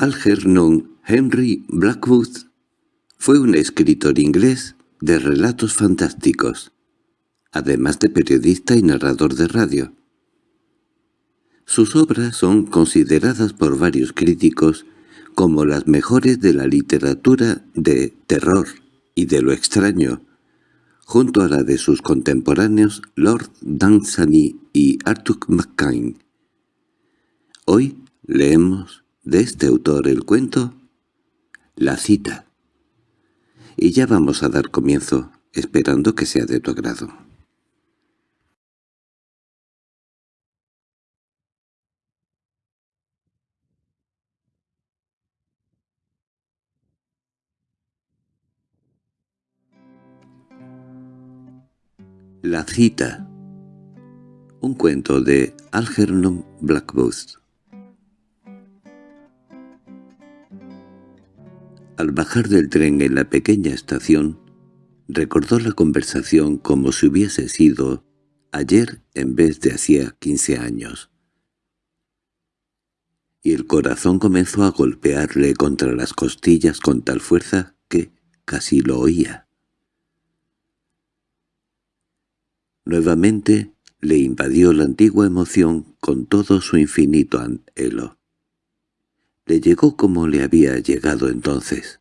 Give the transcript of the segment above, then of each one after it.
Algernon Henry Blackwood fue un escritor inglés de relatos fantásticos, además de periodista y narrador de radio. Sus obras son consideradas por varios críticos como las mejores de la literatura de terror y de lo extraño, junto a la de sus contemporáneos Lord Dunsany y Arthur McCain. Hoy leemos de este autor el cuento La cita. Y ya vamos a dar comienzo, esperando que sea de tu agrado. La cita Un cuento de Algernon Blackwood Al bajar del tren en la pequeña estación, recordó la conversación como si hubiese sido ayer en vez de hacía quince años. Y el corazón comenzó a golpearle contra las costillas con tal fuerza que casi lo oía. Nuevamente le invadió la antigua emoción con todo su infinito anhelo. Le llegó como le había llegado entonces,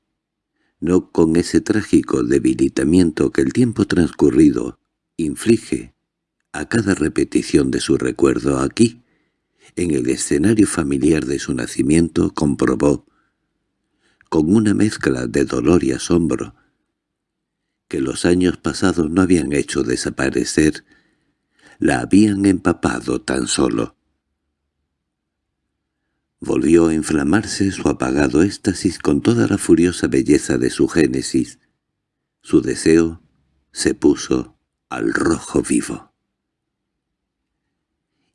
no con ese trágico debilitamiento que el tiempo transcurrido inflige a cada repetición de su recuerdo aquí, en el escenario familiar de su nacimiento, comprobó, con una mezcla de dolor y asombro, que los años pasados no habían hecho desaparecer, la habían empapado tan solo. Volvió a inflamarse su apagado éxtasis con toda la furiosa belleza de su génesis. Su deseo se puso al rojo vivo.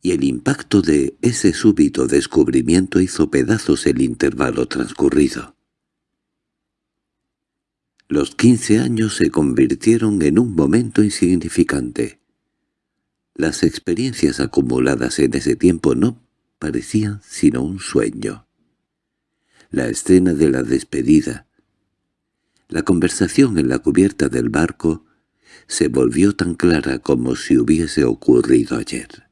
Y el impacto de ese súbito descubrimiento hizo pedazos el intervalo transcurrido. Los quince años se convirtieron en un momento insignificante. Las experiencias acumuladas en ese tiempo no parecían sino un sueño. La escena de la despedida, la conversación en la cubierta del barco, se volvió tan clara como si hubiese ocurrido ayer.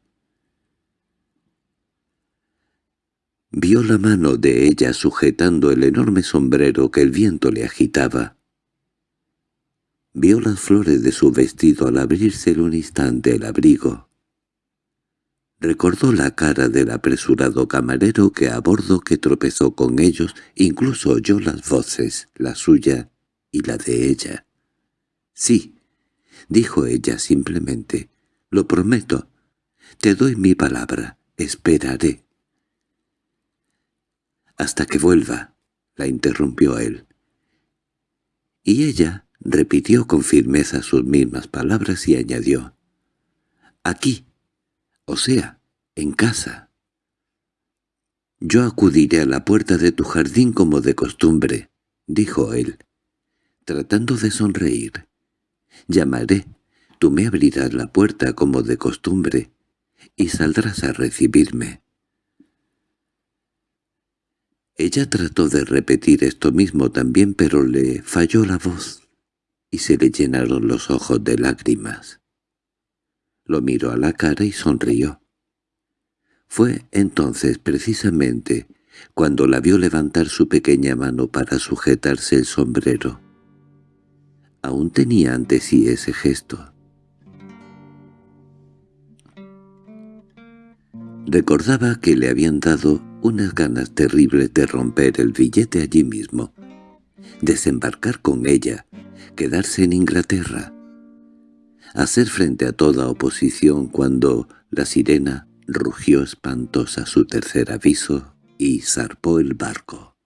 Vio la mano de ella sujetando el enorme sombrero que el viento le agitaba, Vio las flores de su vestido al abrirse un instante el abrigo. Recordó la cara del apresurado camarero que a bordo que tropezó con ellos, incluso oyó las voces, la suya y la de ella. «Sí», dijo ella simplemente, «lo prometo. Te doy mi palabra. Esperaré». «Hasta que vuelva», la interrumpió él. Y ella Repitió con firmeza sus mismas palabras y añadió, «Aquí, o sea, en casa». «Yo acudiré a la puerta de tu jardín como de costumbre», dijo él, tratando de sonreír. «Llamaré, tú me abrirás la puerta como de costumbre, y saldrás a recibirme». Ella trató de repetir esto mismo también, pero le falló la voz y se le llenaron los ojos de lágrimas. Lo miró a la cara y sonrió. Fue entonces precisamente cuando la vio levantar su pequeña mano para sujetarse el sombrero. Aún tenía ante sí ese gesto. Recordaba que le habían dado unas ganas terribles de romper el billete allí mismo, desembarcar con ella, quedarse en Inglaterra, hacer frente a toda oposición cuando la sirena rugió espantosa su tercer aviso y zarpó el barco.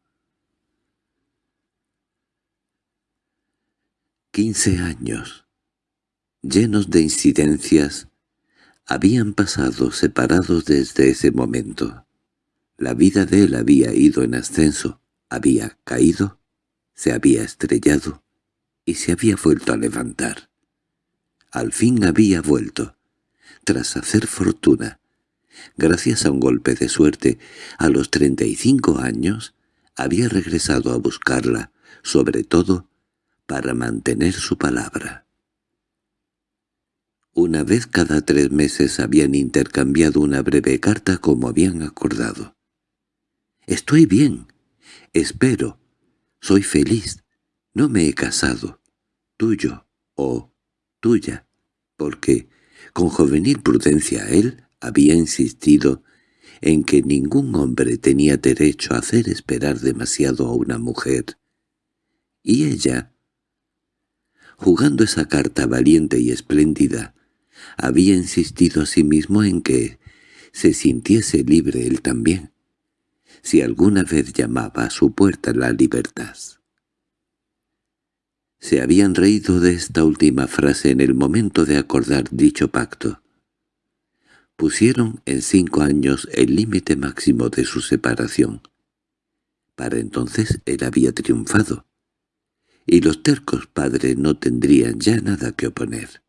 Quince años, llenos de incidencias, habían pasado separados desde ese momento. La vida de él había ido en ascenso, había caído, se había estrellado, y se había vuelto a levantar. Al fin había vuelto, tras hacer fortuna. Gracias a un golpe de suerte, a los treinta y cinco años, había regresado a buscarla, sobre todo para mantener su palabra. Una vez cada tres meses habían intercambiado una breve carta como habían acordado. «Estoy bien. Espero. Soy feliz. No me he casado. Tuyo o tuya». Porque, con juvenil prudencia, él había insistido en que ningún hombre tenía derecho a hacer esperar demasiado a una mujer. Y ella, jugando esa carta valiente y espléndida, había insistido a sí mismo en que se sintiese libre él también, si alguna vez llamaba a su puerta la libertad. Se habían reído de esta última frase en el momento de acordar dicho pacto. Pusieron en cinco años el límite máximo de su separación. Para entonces él había triunfado, y los tercos padres no tendrían ya nada que oponer.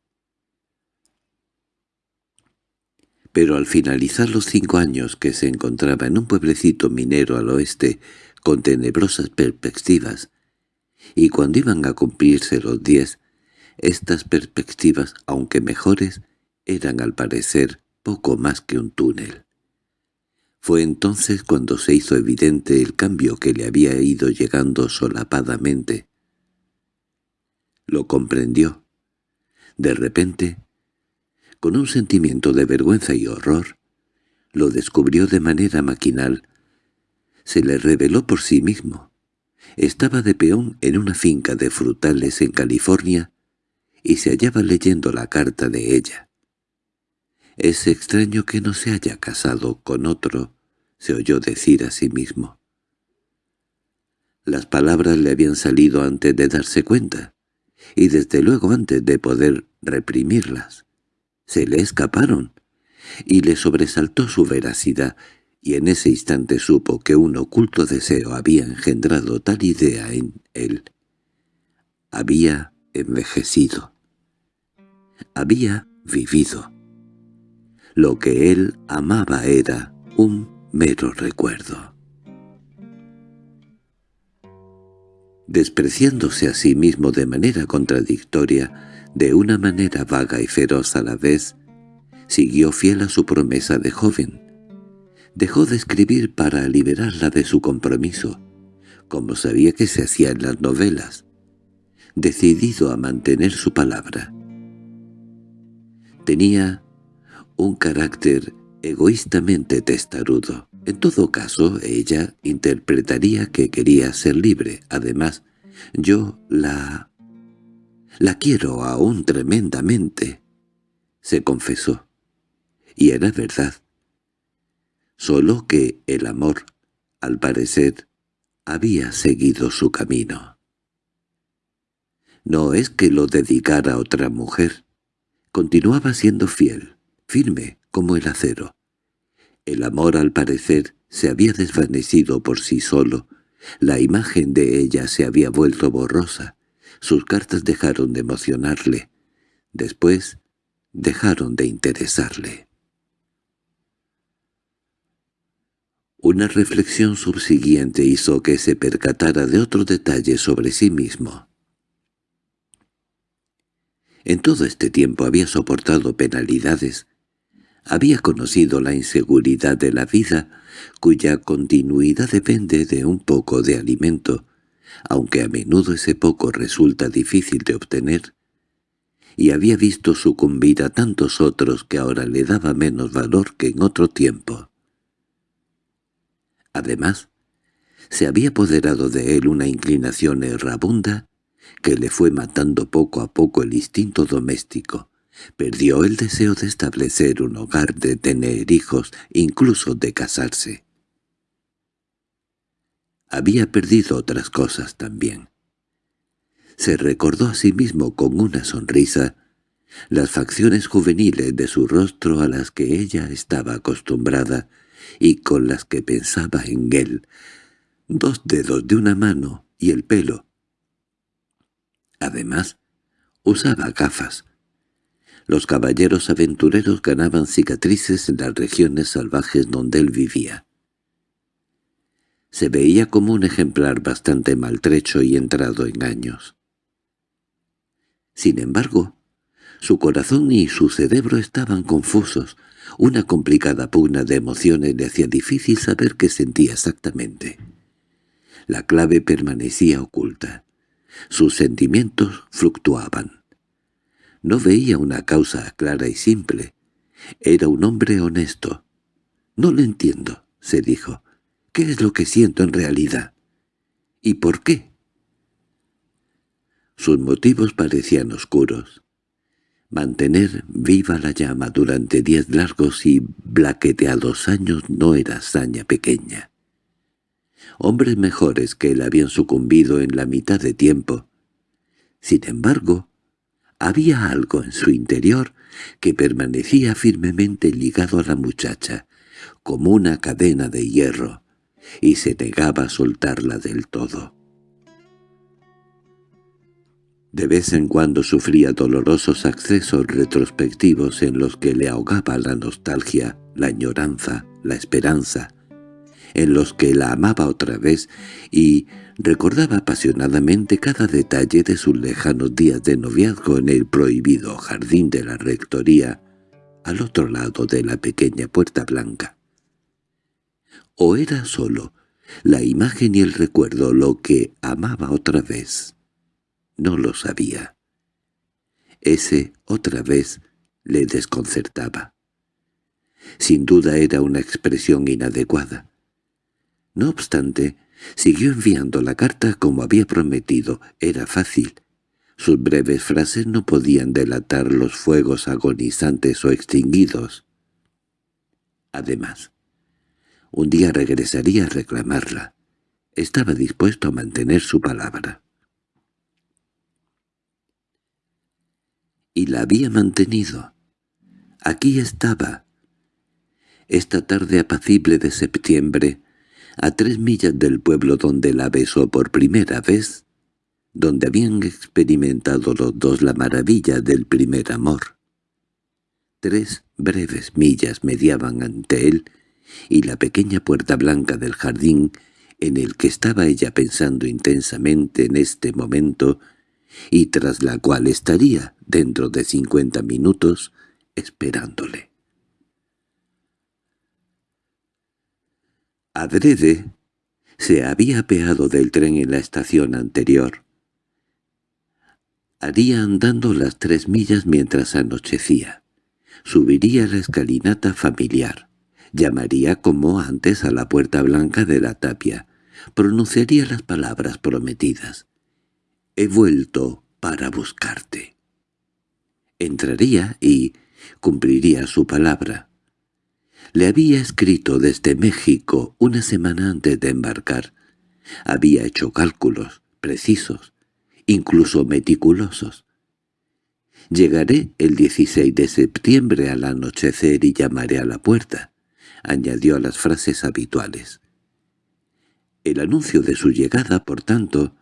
Pero al finalizar los cinco años que se encontraba en un pueblecito minero al oeste con tenebrosas perspectivas, y cuando iban a cumplirse los diez, estas perspectivas, aunque mejores, eran al parecer poco más que un túnel. Fue entonces cuando se hizo evidente el cambio que le había ido llegando solapadamente. Lo comprendió. De repente, con un sentimiento de vergüenza y horror, lo descubrió de manera maquinal. Se le reveló por sí mismo. Estaba de peón en una finca de frutales en California y se hallaba leyendo la carta de ella. «Es extraño que no se haya casado con otro», se oyó decir a sí mismo. Las palabras le habían salido antes de darse cuenta, y desde luego antes de poder reprimirlas. Se le escaparon, y le sobresaltó su veracidad, y en ese instante supo que un oculto deseo había engendrado tal idea en él. Había envejecido. Había vivido. Lo que él amaba era un mero recuerdo. Despreciándose a sí mismo de manera contradictoria, de una manera vaga y feroz a la vez, siguió fiel a su promesa de joven. Dejó de escribir para liberarla de su compromiso, como sabía que se hacía en las novelas, decidido a mantener su palabra. Tenía un carácter egoístamente testarudo. En todo caso, ella interpretaría que quería ser libre. Además, yo la... la quiero aún tremendamente, se confesó. Y era verdad. Solo que el amor, al parecer, había seguido su camino. No es que lo dedicara a otra mujer. Continuaba siendo fiel firme como el acero. El amor, al parecer, se había desvanecido por sí solo. La imagen de ella se había vuelto borrosa. Sus cartas dejaron de emocionarle. Después, dejaron de interesarle. Una reflexión subsiguiente hizo que se percatara de otro detalle sobre sí mismo. En todo este tiempo había soportado penalidades, había conocido la inseguridad de la vida, cuya continuidad depende de un poco de alimento, aunque a menudo ese poco resulta difícil de obtener, y había visto sucumbir a tantos otros que ahora le daba menos valor que en otro tiempo. Además, se había apoderado de él una inclinación errabunda que le fue matando poco a poco el instinto doméstico, Perdió el deseo de establecer un hogar, de tener hijos, incluso de casarse. Había perdido otras cosas también. Se recordó a sí mismo con una sonrisa las facciones juveniles de su rostro a las que ella estaba acostumbrada y con las que pensaba en él, dos dedos de una mano y el pelo. Además, usaba gafas, los caballeros aventureros ganaban cicatrices en las regiones salvajes donde él vivía. Se veía como un ejemplar bastante maltrecho y entrado en años. Sin embargo, su corazón y su cerebro estaban confusos. Una complicada pugna de emociones le hacía difícil saber qué sentía exactamente. La clave permanecía oculta. Sus sentimientos fluctuaban. No veía una causa clara y simple. Era un hombre honesto. «No lo entiendo», se dijo. «¿Qué es lo que siento en realidad? ¿Y por qué?» Sus motivos parecían oscuros. Mantener viva la llama durante diez largos y blaqueteados años no era hazaña pequeña. Hombres mejores que él habían sucumbido en la mitad de tiempo. Sin embargo, había algo en su interior que permanecía firmemente ligado a la muchacha, como una cadena de hierro, y se negaba a soltarla del todo. De vez en cuando sufría dolorosos accesos retrospectivos en los que le ahogaba la nostalgia, la añoranza, la esperanza, en los que la amaba otra vez y recordaba apasionadamente cada detalle de sus lejanos días de noviazgo en el prohibido jardín de la rectoría, al otro lado de la pequeña puerta blanca. ¿O era solo la imagen y el recuerdo lo que amaba otra vez? No lo sabía. Ese, otra vez, le desconcertaba. Sin duda era una expresión inadecuada. No obstante, siguió enviando la carta como había prometido. Era fácil. Sus breves frases no podían delatar los fuegos agonizantes o extinguidos. Además, un día regresaría a reclamarla. Estaba dispuesto a mantener su palabra. Y la había mantenido. Aquí estaba. Esta tarde apacible de septiembre, a tres millas del pueblo donde la besó por primera vez, donde habían experimentado los dos la maravilla del primer amor. Tres breves millas mediaban ante él y la pequeña puerta blanca del jardín en el que estaba ella pensando intensamente en este momento y tras la cual estaría, dentro de cincuenta minutos, esperándole. Adrede se había apeado del tren en la estación anterior. Haría andando las tres millas mientras anochecía. Subiría la escalinata familiar. Llamaría como antes a la puerta blanca de la tapia. Pronunciaría las palabras prometidas. «He vuelto para buscarte». Entraría y cumpliría su palabra. Le había escrito desde México una semana antes de embarcar. Había hecho cálculos precisos, incluso meticulosos. «Llegaré el 16 de septiembre al anochecer y llamaré a la puerta», añadió a las frases habituales. El anuncio de su llegada, por tanto,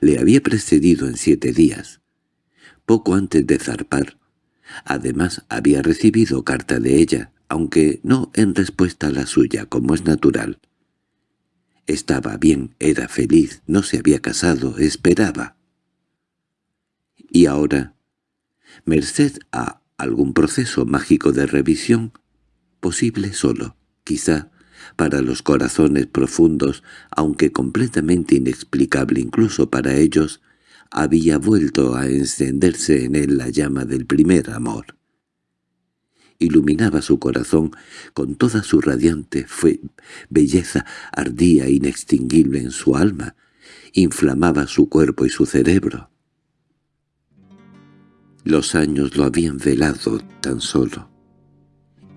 le había precedido en siete días. Poco antes de zarpar. Además había recibido carta de ella, aunque no en respuesta a la suya, como es natural. Estaba bien, era feliz, no se había casado, esperaba. Y ahora, merced a algún proceso mágico de revisión, posible solo, quizá, para los corazones profundos, aunque completamente inexplicable incluso para ellos, había vuelto a encenderse en él la llama del primer amor. Iluminaba su corazón con toda su radiante belleza, ardía inextinguible en su alma, inflamaba su cuerpo y su cerebro. Los años lo habían velado tan solo.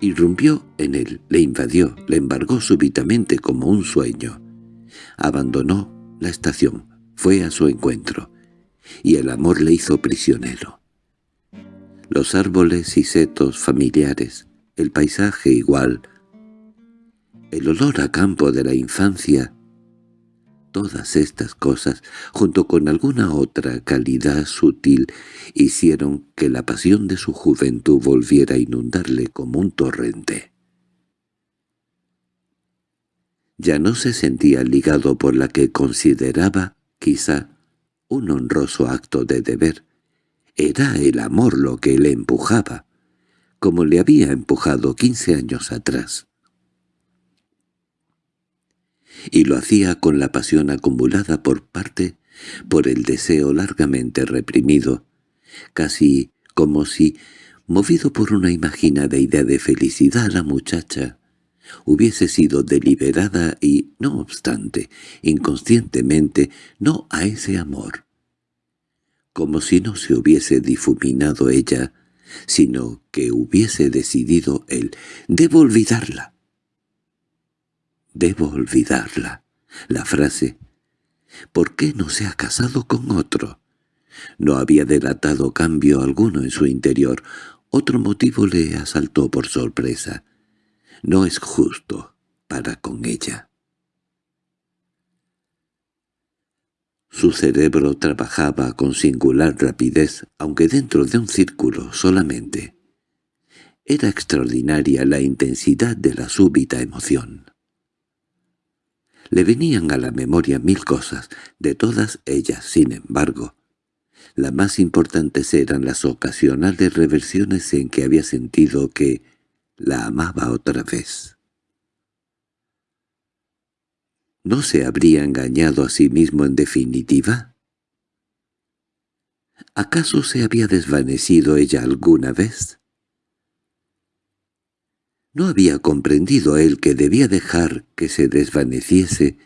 Irrumpió en él, le invadió, le embargó súbitamente como un sueño. Abandonó la estación, fue a su encuentro, y el amor le hizo prisionero. Los árboles y setos familiares, el paisaje igual, el olor a campo de la infancia, Todas estas cosas, junto con alguna otra calidad sutil, hicieron que la pasión de su juventud volviera a inundarle como un torrente. ya no se sentía ligado por la que consideraba, quizá, un honroso acto de deber. Era el amor lo que le empujaba, como le había empujado quince años atrás. Y lo hacía con la pasión acumulada por parte, por el deseo largamente reprimido, casi como si, movido por una imaginada idea de felicidad, la muchacha hubiese sido deliberada y, no obstante, inconscientemente, no a ese amor. Como si no se hubiese difuminado ella, sino que hubiese decidido él, debo olvidarla. Debo olvidarla. La frase, ¿por qué no se ha casado con otro? No había delatado cambio alguno en su interior. Otro motivo le asaltó por sorpresa no es justo para con ella. Su cerebro trabajaba con singular rapidez, aunque dentro de un círculo solamente. Era extraordinaria la intensidad de la súbita emoción. Le venían a la memoria mil cosas, de todas ellas, sin embargo. Las más importantes eran las ocasionales reversiones en que había sentido que, la amaba otra vez. ¿No se habría engañado a sí mismo en definitiva? ¿Acaso se había desvanecido ella alguna vez? ¿No había comprendido él que debía dejar que se desvaneciese,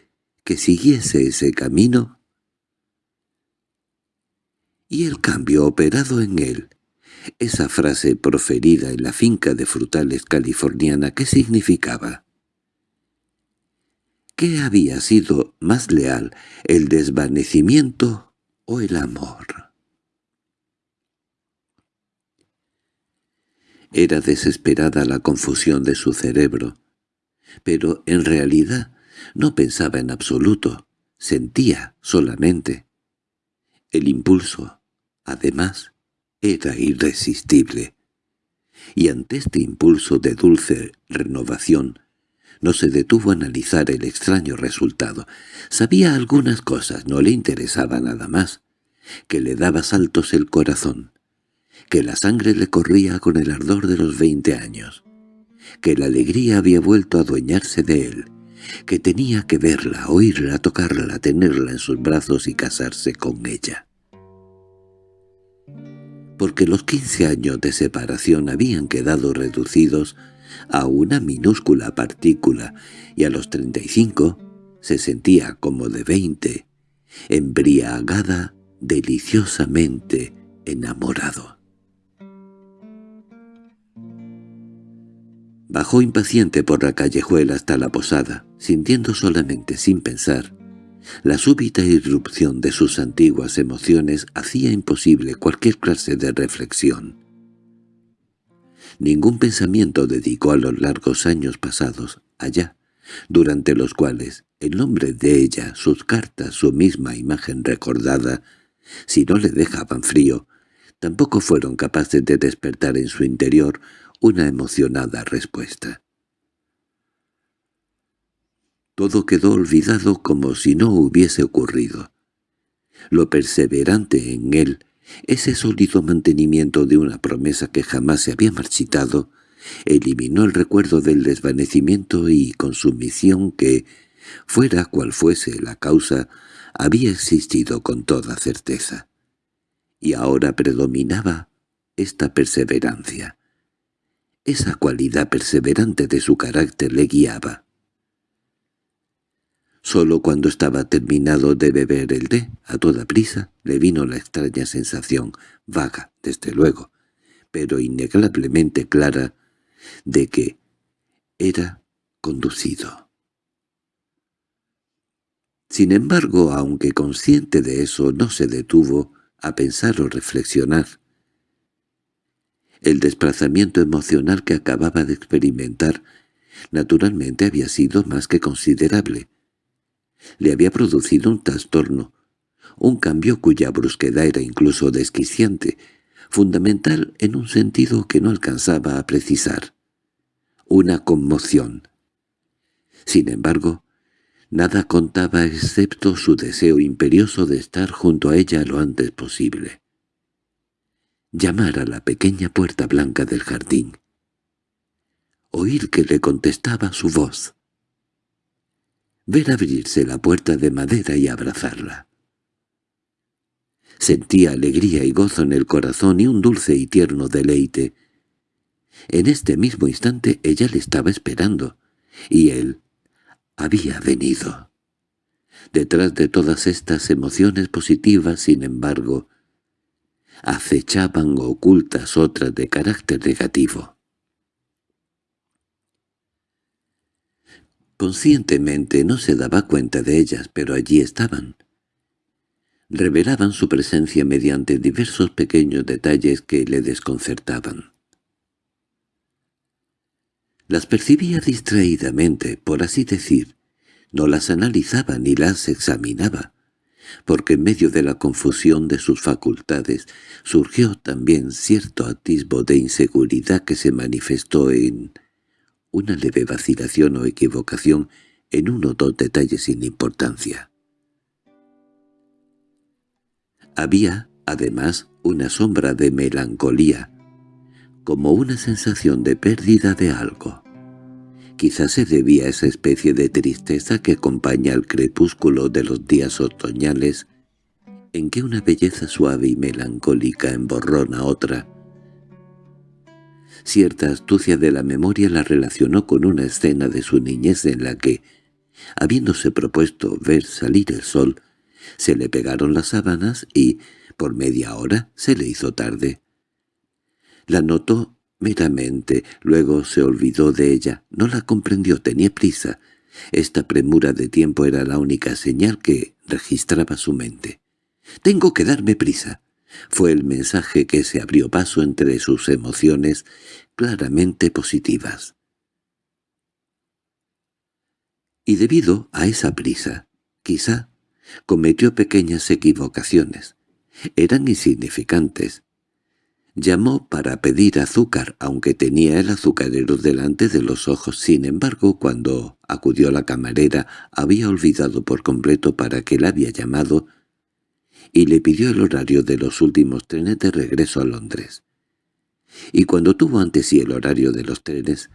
que siguiese ese camino? Y el cambio operado en él esa frase proferida en la finca de frutales californiana, ¿qué significaba? ¿Qué había sido más leal, el desvanecimiento o el amor? Era desesperada la confusión de su cerebro, pero en realidad no pensaba en absoluto, sentía solamente. El impulso, además, era irresistible. Y ante este impulso de dulce renovación, no se detuvo a analizar el extraño resultado. Sabía algunas cosas, no le interesaba nada más, que le daba saltos el corazón, que la sangre le corría con el ardor de los veinte años, que la alegría había vuelto a adueñarse de él, que tenía que verla, oírla, tocarla, tenerla en sus brazos y casarse con ella porque los quince años de separación habían quedado reducidos a una minúscula partícula y a los treinta y cinco se sentía como de veinte, embriagada, deliciosamente enamorado. Bajó impaciente por la callejuela hasta la posada, sintiendo solamente sin pensar la súbita irrupción de sus antiguas emociones hacía imposible cualquier clase de reflexión. Ningún pensamiento dedicó a los largos años pasados allá, durante los cuales el nombre de ella, sus cartas, su misma imagen recordada, si no le dejaban frío, tampoco fueron capaces de despertar en su interior una emocionada respuesta. Todo quedó olvidado como si no hubiese ocurrido. Lo perseverante en él, ese sólido mantenimiento de una promesa que jamás se había marchitado, eliminó el recuerdo del desvanecimiento y consumición que, fuera cual fuese la causa, había existido con toda certeza. Y ahora predominaba esta perseverancia. Esa cualidad perseverante de su carácter le guiaba. Solo cuando estaba terminado de beber el té, a toda prisa, le vino la extraña sensación, vaga, desde luego, pero innegablemente clara, de que era conducido. Sin embargo, aunque consciente de eso, no se detuvo a pensar o reflexionar. El desplazamiento emocional que acababa de experimentar naturalmente había sido más que considerable, le había producido un trastorno, un cambio cuya brusquedad era incluso desquiciante, fundamental en un sentido que no alcanzaba a precisar. Una conmoción. Sin embargo, Nada contaba excepto su deseo imperioso de estar junto a ella lo antes posible. Llamar a la pequeña puerta blanca del jardín. Oír que le contestaba su voz. Ver abrirse la puerta de madera y abrazarla. Sentía alegría y gozo en el corazón y un dulce y tierno deleite. En este mismo instante ella le estaba esperando, y él había venido. Detrás de todas estas emociones positivas, sin embargo, acechaban ocultas otras de carácter negativo. Conscientemente no se daba cuenta de ellas, pero allí estaban. Revelaban su presencia mediante diversos pequeños detalles que le desconcertaban. Las percibía distraídamente, por así decir. No las analizaba ni las examinaba, porque en medio de la confusión de sus facultades surgió también cierto atisbo de inseguridad que se manifestó en una leve vacilación o equivocación en uno o dos detalles sin importancia. Había, además, una sombra de melancolía, como una sensación de pérdida de algo. Quizás se debía a esa especie de tristeza que acompaña al crepúsculo de los días otoñales, en que una belleza suave y melancólica emborrona otra. Cierta astucia de la memoria la relacionó con una escena de su niñez en la que, habiéndose propuesto ver salir el sol, se le pegaron las sábanas y, por media hora, se le hizo tarde. La notó meramente, luego se olvidó de ella, no la comprendió, tenía prisa. Esta premura de tiempo era la única señal que registraba su mente. «Tengo que darme prisa», fue el mensaje que se abrió paso entre sus emociones claramente positivas. Y debido a esa prisa, quizá, cometió pequeñas equivocaciones. Eran insignificantes, Llamó para pedir azúcar, aunque tenía el azucarero delante de los ojos. Sin embargo, cuando acudió la camarera, había olvidado por completo para qué la había llamado y le pidió el horario de los últimos trenes de regreso a Londres. Y cuando tuvo ante sí el horario de los trenes,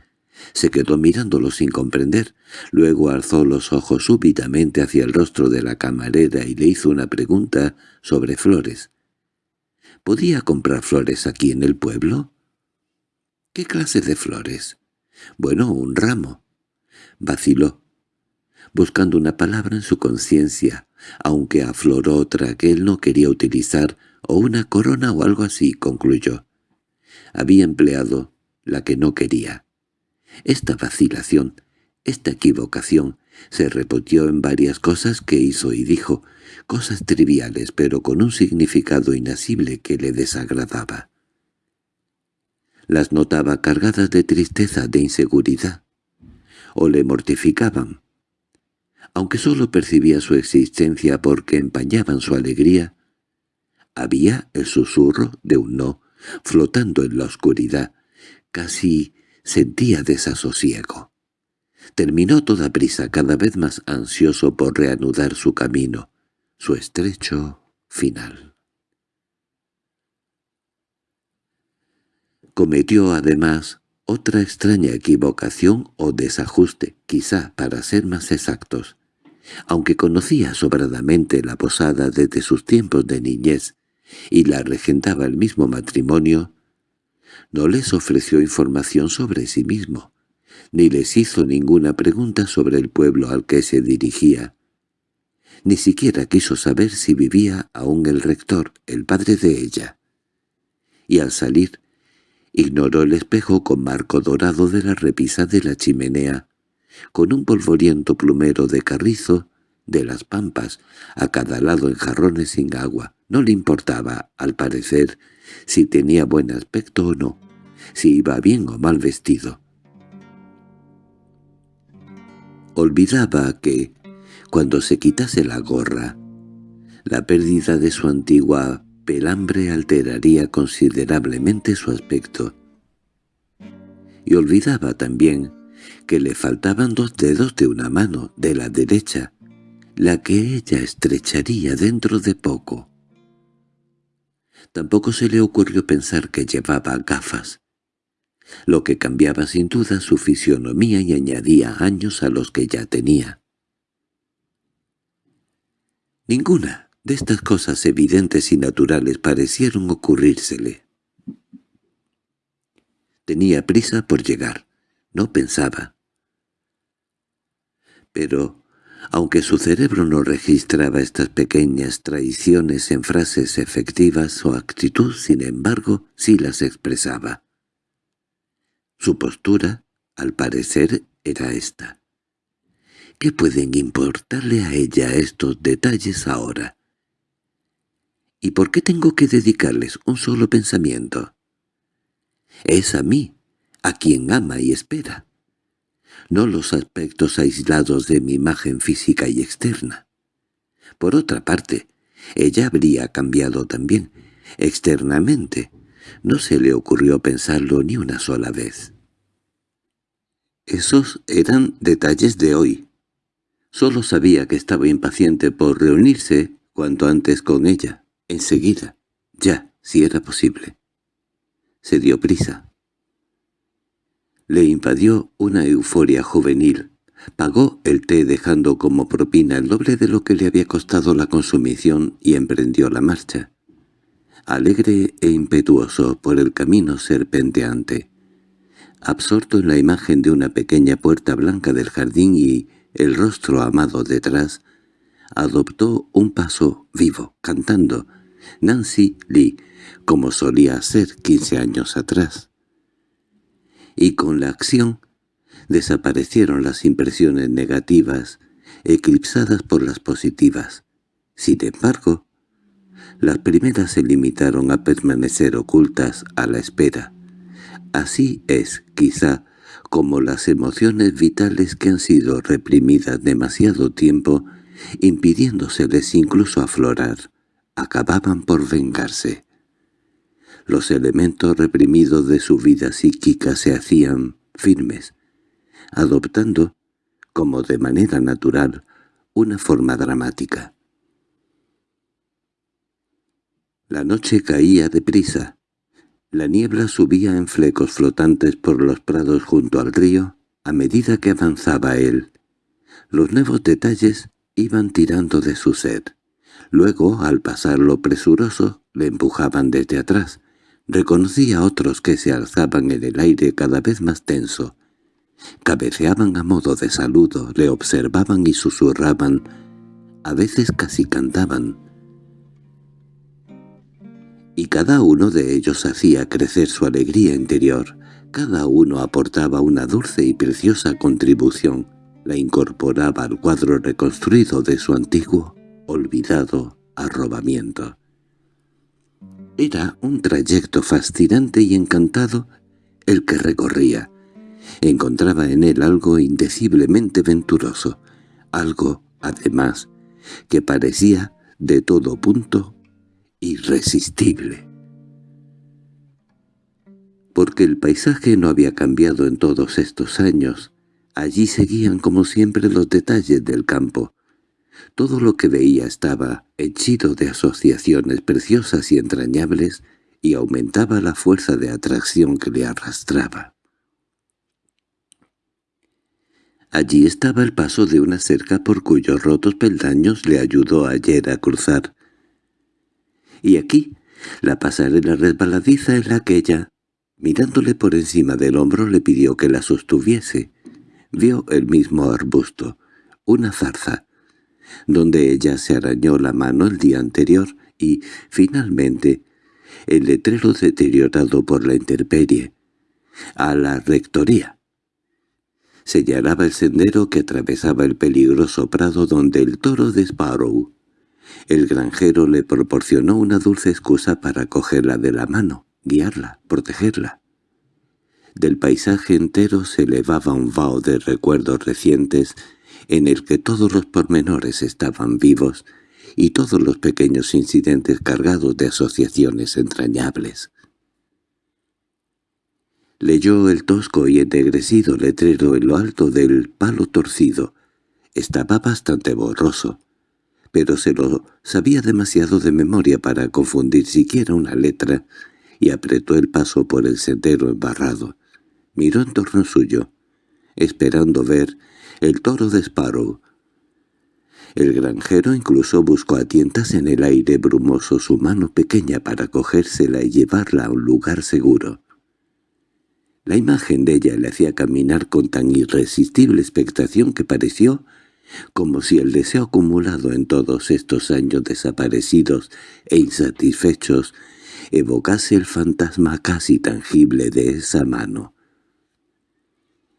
se quedó mirándolo sin comprender. Luego alzó los ojos súbitamente hacia el rostro de la camarera y le hizo una pregunta sobre flores. ¿Podía comprar flores aquí en el pueblo? ¿Qué clase de flores? Bueno, un ramo. Vaciló, buscando una palabra en su conciencia, aunque afloró otra que él no quería utilizar, o una corona o algo así, concluyó. Había empleado la que no quería. Esta vacilación, esta equivocación, se repitió en varias cosas que hizo y dijo, cosas triviales pero con un significado inasible que le desagradaba. Las notaba cargadas de tristeza, de inseguridad, o le mortificaban. Aunque sólo percibía su existencia porque empañaban su alegría, había el susurro de un no, flotando en la oscuridad, casi sentía desasosiego. Terminó toda prisa, cada vez más ansioso por reanudar su camino, su estrecho final. Cometió además otra extraña equivocación o desajuste, quizá para ser más exactos. Aunque conocía sobradamente la posada desde sus tiempos de niñez y la regentaba el mismo matrimonio, no les ofreció información sobre sí mismo, ni les hizo ninguna pregunta sobre el pueblo al que se dirigía, ni siquiera quiso saber si vivía aún el rector, el padre de ella. Y al salir, ignoró el espejo con marco dorado de la repisa de la chimenea, con un polvoriento plumero de carrizo de las pampas, a cada lado en jarrones sin agua. No le importaba, al parecer, si tenía buen aspecto o no, si iba bien o mal vestido. Olvidaba que, cuando se quitase la gorra, la pérdida de su antigua pelambre alteraría considerablemente su aspecto. Y olvidaba también que le faltaban dos dedos de una mano, de la derecha, la que ella estrecharía dentro de poco. Tampoco se le ocurrió pensar que llevaba gafas, lo que cambiaba sin duda su fisionomía y añadía años a los que ya tenía. Ninguna de estas cosas evidentes y naturales parecieron ocurrírsele. Tenía prisa por llegar, no pensaba. Pero, aunque su cerebro no registraba estas pequeñas traiciones en frases efectivas, su actitud, sin embargo, sí las expresaba. Su postura, al parecer, era esta. ¿Qué pueden importarle a ella estos detalles ahora? ¿Y por qué tengo que dedicarles un solo pensamiento? Es a mí, a quien ama y espera, no los aspectos aislados de mi imagen física y externa. Por otra parte, ella habría cambiado también, externamente. No se le ocurrió pensarlo ni una sola vez. Esos eran detalles de hoy. Solo sabía que estaba impaciente por reunirse cuanto antes con ella, enseguida, ya, si era posible. Se dio prisa. Le invadió una euforia juvenil. Pagó el té dejando como propina el doble de lo que le había costado la consumición y emprendió la marcha. Alegre e impetuoso por el camino serpenteante. Absorto en la imagen de una pequeña puerta blanca del jardín y el rostro amado detrás, adoptó un paso vivo, cantando Nancy Lee, como solía hacer quince años atrás. Y con la acción desaparecieron las impresiones negativas, eclipsadas por las positivas. Sin embargo, las primeras se limitaron a permanecer ocultas a la espera. Así es, quizá, como las emociones vitales que han sido reprimidas demasiado tiempo, impidiéndoseles incluso aflorar, acababan por vengarse. Los elementos reprimidos de su vida psíquica se hacían firmes, adoptando, como de manera natural, una forma dramática. La noche caía deprisa, la niebla subía en flecos flotantes por los prados junto al río a medida que avanzaba él. Los nuevos detalles iban tirando de su sed. Luego, al pasar lo presuroso, le empujaban desde atrás. Reconocía a otros que se alzaban en el aire cada vez más tenso. Cabeceaban a modo de saludo, le observaban y susurraban. A veces casi cantaban y cada uno de ellos hacía crecer su alegría interior. Cada uno aportaba una dulce y preciosa contribución, la incorporaba al cuadro reconstruido de su antiguo, olvidado arrobamiento. Era un trayecto fascinante y encantado el que recorría. Encontraba en él algo indeciblemente venturoso, algo, además, que parecía de todo punto irresistible. Porque el paisaje no había cambiado en todos estos años, allí seguían como siempre los detalles del campo. Todo lo que veía estaba henchido de asociaciones preciosas y entrañables y aumentaba la fuerza de atracción que le arrastraba. Allí estaba el paso de una cerca por cuyos rotos peldaños le ayudó ayer a cruzar, y aquí la pasarela resbaladiza en la que ella, mirándole por encima del hombro, le pidió que la sostuviese. Vio el mismo arbusto, una zarza, donde ella se arañó la mano el día anterior y, finalmente, el letrero deteriorado por la intemperie, a la rectoría. Señalaba el sendero que atravesaba el peligroso prado donde el toro de Sparrow el granjero le proporcionó una dulce excusa para cogerla de la mano, guiarla, protegerla. Del paisaje entero se elevaba un vaho de recuerdos recientes en el que todos los pormenores estaban vivos y todos los pequeños incidentes cargados de asociaciones entrañables. Leyó el tosco y ennegrecido letrero en lo alto del palo torcido. Estaba bastante borroso, pero se lo sabía demasiado de memoria para confundir siquiera una letra, y apretó el paso por el sendero embarrado. Miró en torno suyo, esperando ver el toro de Sparrow. El granjero incluso buscó a tientas en el aire brumoso su mano pequeña para cogérsela y llevarla a un lugar seguro. La imagen de ella le hacía caminar con tan irresistible expectación que pareció como si el deseo acumulado en todos estos años desaparecidos e insatisfechos evocase el fantasma casi tangible de esa mano.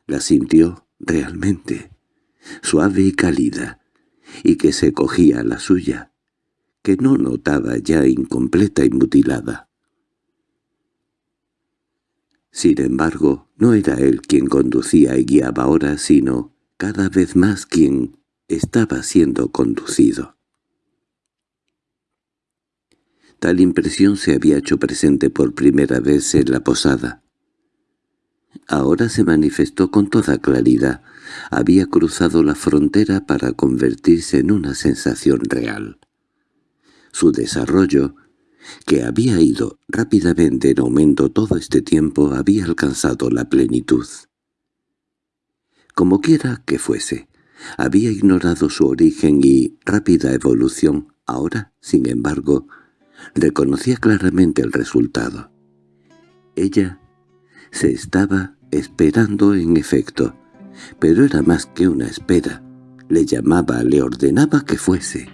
La sintió realmente, suave y cálida, y que se cogía la suya, que no notaba ya incompleta y mutilada. Sin embargo, no era él quien conducía y guiaba ahora, sino cada vez más quien estaba siendo conducido. Tal impresión se había hecho presente por primera vez en la posada. Ahora se manifestó con toda claridad. Había cruzado la frontera para convertirse en una sensación real. Su desarrollo, que había ido rápidamente en aumento todo este tiempo, había alcanzado la plenitud. Como quiera que fuese, había ignorado su origen y rápida evolución. Ahora, sin embargo, reconocía claramente el resultado. Ella se estaba esperando en efecto, pero era más que una espera. Le llamaba, le ordenaba que fuese.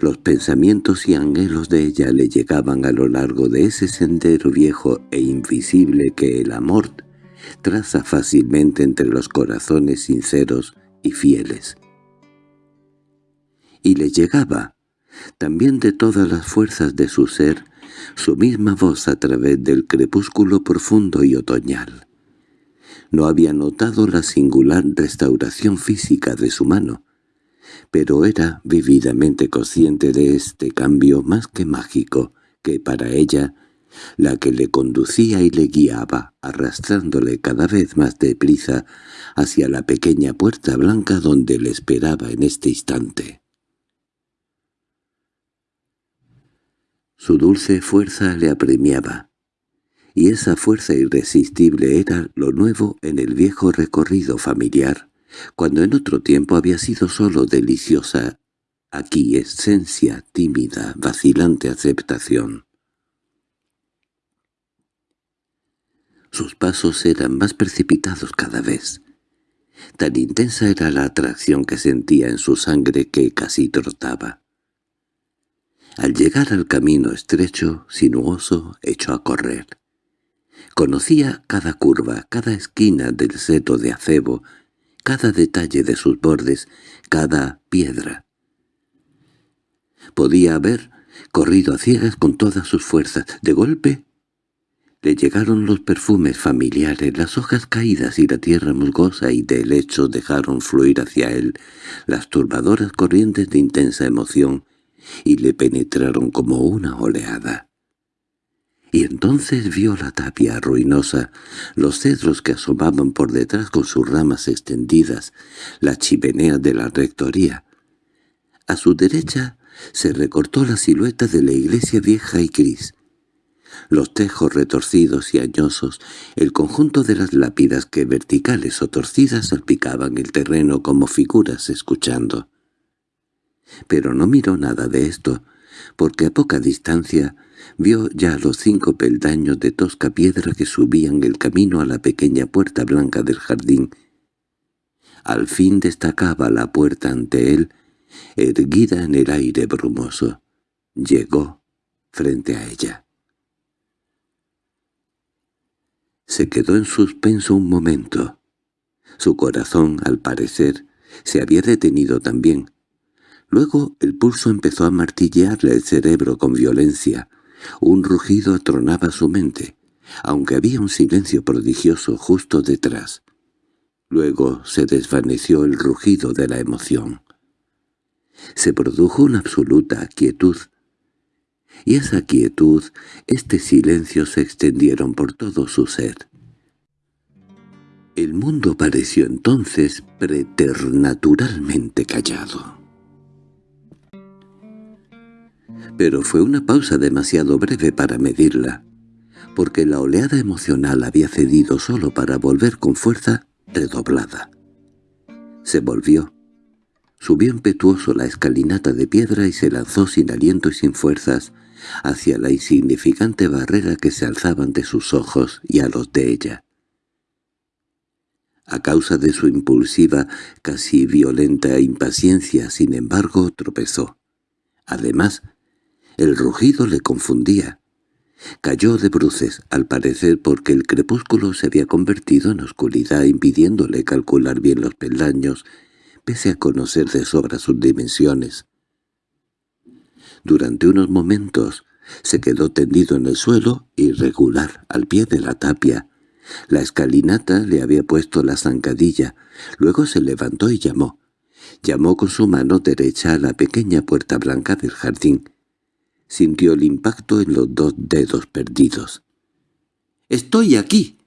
Los pensamientos y anhelos de ella le llegaban a lo largo de ese sendero viejo e invisible que el amor traza fácilmente entre los corazones sinceros y fieles. Y le llegaba, también de todas las fuerzas de su ser, su misma voz a través del crepúsculo profundo y otoñal. No había notado la singular restauración física de su mano, pero era vividamente consciente de este cambio más que mágico, que para ella, la que le conducía y le guiaba, arrastrándole cada vez más deprisa hacia la pequeña puerta blanca donde le esperaba en este instante. Su dulce fuerza le apremiaba, y esa fuerza irresistible era lo nuevo en el viejo recorrido familiar, cuando en otro tiempo había sido sólo deliciosa aquí esencia tímida, vacilante aceptación. Sus pasos eran más precipitados cada vez. Tan intensa era la atracción que sentía en su sangre que casi trotaba. Al llegar al camino estrecho, sinuoso, echó a correr. Conocía cada curva, cada esquina del seto de acebo, cada detalle de sus bordes, cada piedra. Podía haber corrido a ciegas con todas sus fuerzas. De golpe le llegaron los perfumes familiares, las hojas caídas y la tierra musgosa y de hecho dejaron fluir hacia él las turbadoras corrientes de intensa emoción y le penetraron como una oleada. Y entonces vio la tapia ruinosa, los cedros que asomaban por detrás con sus ramas extendidas, la chimenea de la rectoría. A su derecha se recortó la silueta de la iglesia vieja y gris. Los tejos retorcidos y añosos, el conjunto de las lápidas que verticales o torcidas salpicaban el terreno como figuras escuchando. Pero no miró nada de esto, porque a poca distancia vio ya los cinco peldaños de tosca piedra que subían el camino a la pequeña puerta blanca del jardín. Al fin destacaba la puerta ante él, erguida en el aire brumoso. Llegó frente a ella. Se quedó en suspenso un momento. Su corazón, al parecer, se había detenido también. Luego el pulso empezó a martillearle el cerebro con violencia. Un rugido atronaba su mente, aunque había un silencio prodigioso justo detrás. Luego se desvaneció el rugido de la emoción. Se produjo una absoluta quietud, y esa quietud, este silencio se extendieron por todo su ser. El mundo pareció entonces preternaturalmente callado. Pero fue una pausa demasiado breve para medirla, porque la oleada emocional había cedido solo para volver con fuerza redoblada. Se volvió, subió impetuoso la escalinata de piedra y se lanzó sin aliento y sin fuerzas hacia la insignificante barrera que se alzaba ante sus ojos y a los de ella. A causa de su impulsiva, casi violenta impaciencia, sin embargo, tropezó. Además, el rugido le confundía. Cayó de bruces, al parecer porque el crepúsculo se había convertido en oscuridad impidiéndole calcular bien los peldaños, pese a conocer de sobra sus dimensiones. Durante unos momentos se quedó tendido en el suelo, irregular, al pie de la tapia. La escalinata le había puesto la zancadilla, luego se levantó y llamó. Llamó con su mano derecha a la pequeña puerta blanca del jardín sintió el impacto en los dos dedos perdidos. —¡Estoy aquí!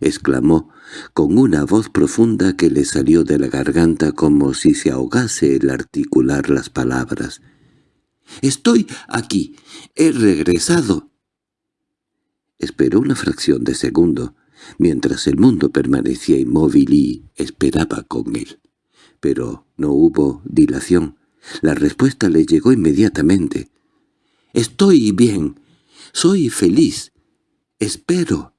—exclamó, con una voz profunda que le salió de la garganta como si se ahogase el articular las palabras. —¡Estoy aquí! ¡He regresado! Esperó una fracción de segundo, mientras el mundo permanecía inmóvil y esperaba con él. Pero no hubo dilación. La respuesta le llegó inmediatamente. Estoy bien. Soy feliz. Espero.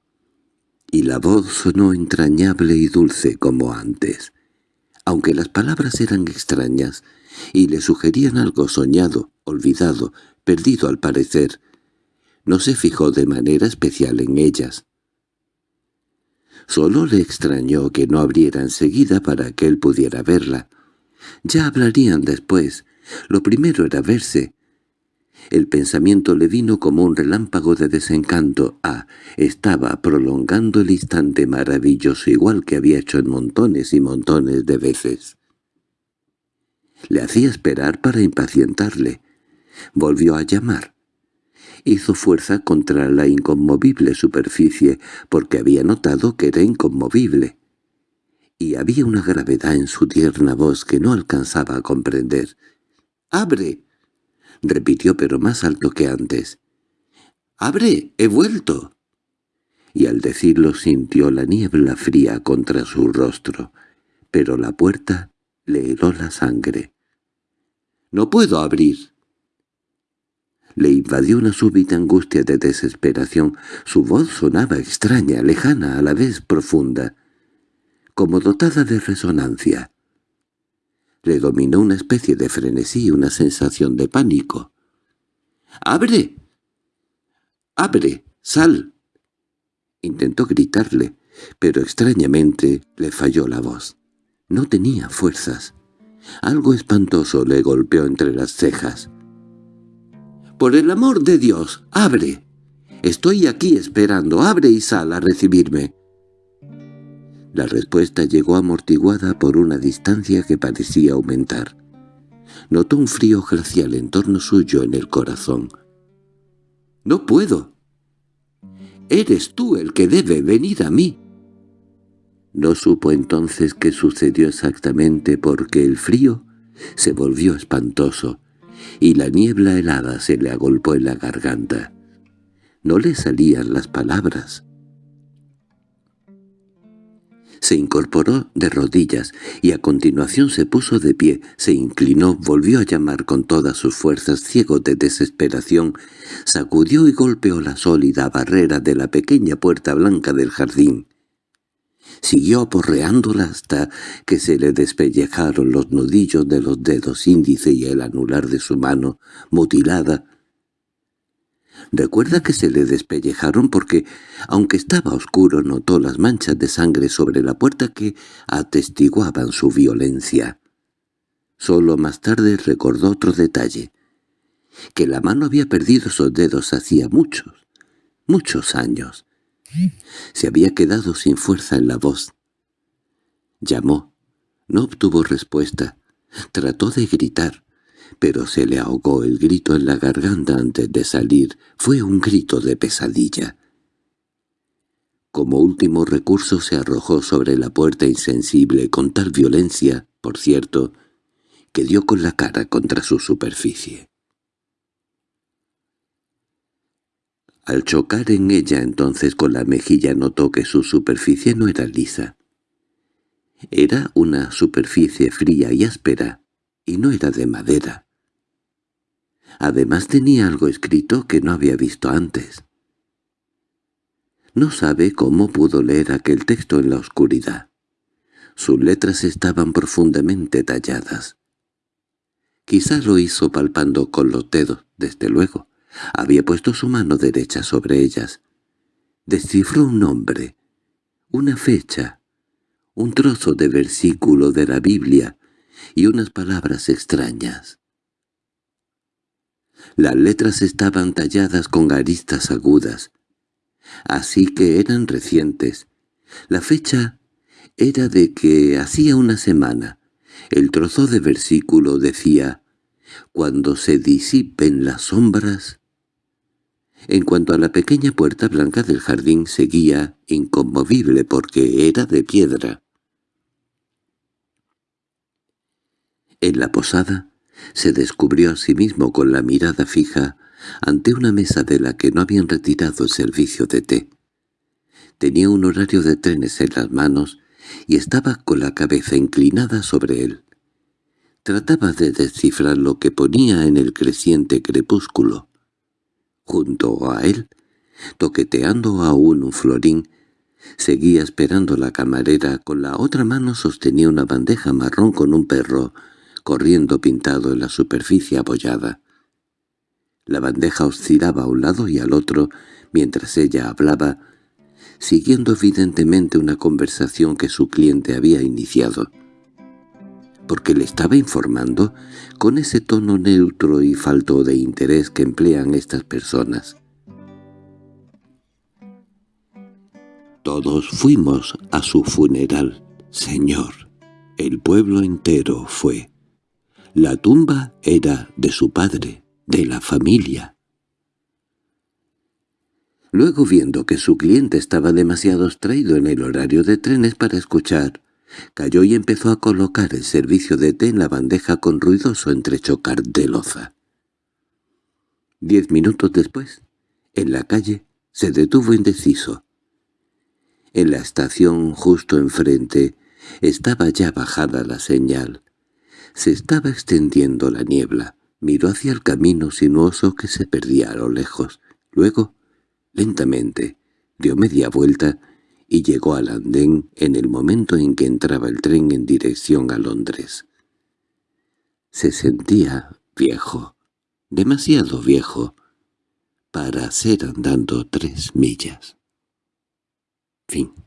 Y la voz sonó entrañable y dulce como antes. Aunque las palabras eran extrañas y le sugerían algo soñado, olvidado, perdido al parecer, no se fijó de manera especial en ellas. Solo le extrañó que no abriera enseguida para que él pudiera verla. Ya hablarían después. Lo primero era verse, el pensamiento le vino como un relámpago de desencanto. Ah, estaba prolongando el instante maravilloso igual que había hecho en montones y montones de veces. Le hacía esperar para impacientarle. Volvió a llamar. Hizo fuerza contra la inconmovible superficie porque había notado que era inconmovible. Y había una gravedad en su tierna voz que no alcanzaba a comprender. —¡Abre! repitió pero más alto que antes. —¡Abre! ¡He vuelto! Y al decirlo sintió la niebla fría contra su rostro, pero la puerta le heló la sangre. —¡No puedo abrir! Le invadió una súbita angustia de desesperación. Su voz sonaba extraña, lejana, a la vez profunda, como dotada de resonancia. Le dominó una especie de frenesí, una sensación de pánico. —¡Abre! ¡Abre! ¡Sal! Intentó gritarle, pero extrañamente le falló la voz. No tenía fuerzas. Algo espantoso le golpeó entre las cejas. —¡Por el amor de Dios, abre! Estoy aquí esperando, abre y sal a recibirme. La respuesta llegó amortiguada por una distancia que parecía aumentar. Notó un frío glacial en torno suyo en el corazón. —¡No puedo! —¡Eres tú el que debe venir a mí! No supo entonces qué sucedió exactamente porque el frío se volvió espantoso y la niebla helada se le agolpó en la garganta. No le salían las palabras. Se incorporó de rodillas y a continuación se puso de pie, se inclinó, volvió a llamar con todas sus fuerzas, ciego de desesperación, sacudió y golpeó la sólida barrera de la pequeña puerta blanca del jardín. Siguió aporreándola hasta que se le despellejaron los nudillos de los dedos índice y el anular de su mano, mutilada, Recuerda que se le despellejaron porque, aunque estaba oscuro, notó las manchas de sangre sobre la puerta que atestiguaban su violencia. Solo más tarde recordó otro detalle, que la mano había perdido sus dedos hacía muchos, muchos años. Se había quedado sin fuerza en la voz. Llamó. No obtuvo respuesta. Trató de gritar pero se le ahogó el grito en la garganta antes de salir. Fue un grito de pesadilla. Como último recurso se arrojó sobre la puerta insensible con tal violencia, por cierto, que dio con la cara contra su superficie. Al chocar en ella entonces con la mejilla notó que su superficie no era lisa. Era una superficie fría y áspera, y no era de madera. Además tenía algo escrito que no había visto antes. No sabe cómo pudo leer aquel texto en la oscuridad. Sus letras estaban profundamente talladas. Quizás lo hizo palpando con los dedos, desde luego. Había puesto su mano derecha sobre ellas. Descifró un nombre, una fecha, un trozo de versículo de la Biblia y unas palabras extrañas. Las letras estaban talladas con aristas agudas, así que eran recientes. La fecha era de que hacía una semana. El trozo de versículo decía, «Cuando se disipen las sombras...» En cuanto a la pequeña puerta blanca del jardín seguía inconmovible porque era de piedra. En la posada se descubrió a sí mismo con la mirada fija ante una mesa de la que no habían retirado el servicio de té. Tenía un horario de trenes en las manos y estaba con la cabeza inclinada sobre él. Trataba de descifrar lo que ponía en el creciente crepúsculo. Junto a él, toqueteando aún un florín, seguía esperando la camarera, con la otra mano sostenía una bandeja marrón con un perro, corriendo pintado en la superficie abollada. La bandeja oscilaba a un lado y al otro, mientras ella hablaba, siguiendo evidentemente una conversación que su cliente había iniciado. Porque le estaba informando con ese tono neutro y falto de interés que emplean estas personas. Todos fuimos a su funeral, señor. El pueblo entero fue. La tumba era de su padre de la familia. Luego viendo que su cliente estaba demasiado extraído en el horario de trenes para escuchar, cayó y empezó a colocar el servicio de té en la bandeja con ruidoso entrechocar de loza. Diez minutos después, en la calle, se detuvo indeciso. En la estación justo enfrente estaba ya bajada la señal. Se estaba extendiendo la niebla. Miró hacia el camino sinuoso que se perdía a lo lejos. Luego, lentamente, dio media vuelta y llegó al andén en el momento en que entraba el tren en dirección a Londres. Se sentía viejo, demasiado viejo, para hacer andando tres millas. Fin